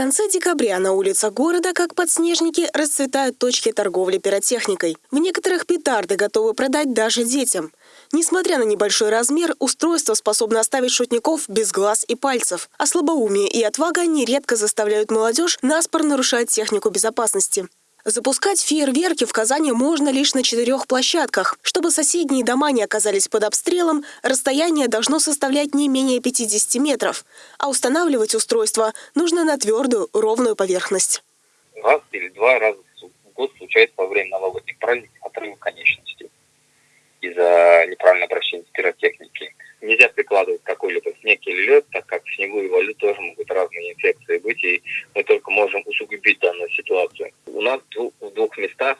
конце декабря на улицах города, как подснежники, расцветают точки торговли пиротехникой. В некоторых петарды готовы продать даже детям. Несмотря на небольшой размер, устройство способно оставить шутников без глаз и пальцев. А слабоумие и отвага нередко заставляют молодежь наспор нарушать технику безопасности. Запускать фейерверки в Казани можно лишь на четырех площадках. Чтобы соседние дома не оказались под обстрелом, расстояние должно составлять не менее 50 метров. А устанавливать устройство нужно на твердую, ровную поверхность. Раз или два раза в год случается во время новогодних праздников отрыв конечностей из-за неправильного обращения с пиротехникой. Нельзя прикладывать какой-либо снег или лед, так как в снегу и в льду тоже могут разные инфекции быть, и мы только можем усугубить данную ситуацию. Нас в двух местах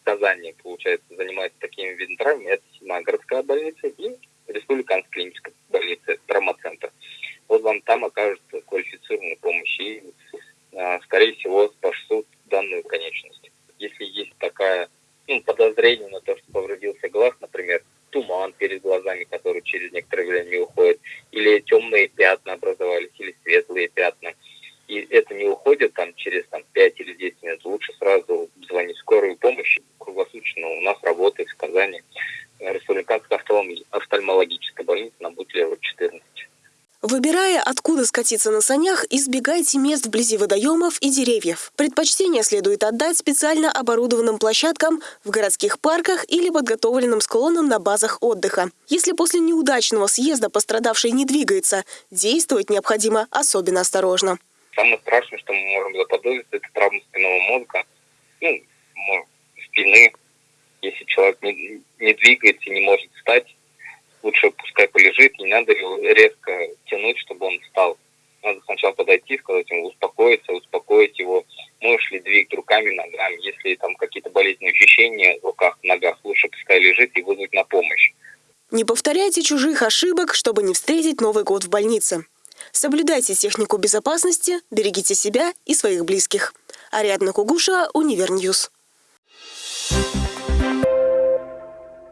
в Казани, получается, занимается такими видами травм. Это седьмая городская больница и республиканская клиническая больница, травмоцентр. Вот вам там окажется квалифицированная помощь и, а, скорее всего, спасут данную конечность. Если есть такая ну, подозрение на то, что повредился глаз, например, туман перед глазами, который через некоторое время уходит, или темные пятна образовались, или светлые пятна, и это не уходит там через там, 5 или 10 минут, лучше сразу звонить в скорую помощь. Круглосуточно у нас работает в Казани республиканская офтальмологическая больница на Бутлева 14. Выбирая, откуда скатиться на санях, избегайте мест вблизи водоемов и деревьев. Предпочтение следует отдать специально оборудованным площадкам в городских парках или подготовленным склонам на базах отдыха. Если после неудачного съезда пострадавший не двигается, действовать необходимо особенно осторожно. Самое страшное, что мы можем заподозрить, это травма спинного мозга, ну, спины. Если человек не, не двигается, не может встать, лучше пускай полежит, не надо его резко тянуть, чтобы он встал. Надо сначала подойти, сказать ему успокоиться, успокоить его. Можешь ли двигать руками, ногами. Если там какие-то болезненные ощущения в руках, ногах, лучше пускай лежит и вызвать на помощь. Не повторяйте чужих ошибок, чтобы не встретить Новый год в больнице. Соблюдайте технику безопасности, берегите себя и своих близких. Ариадна Кугушева, Универньюз.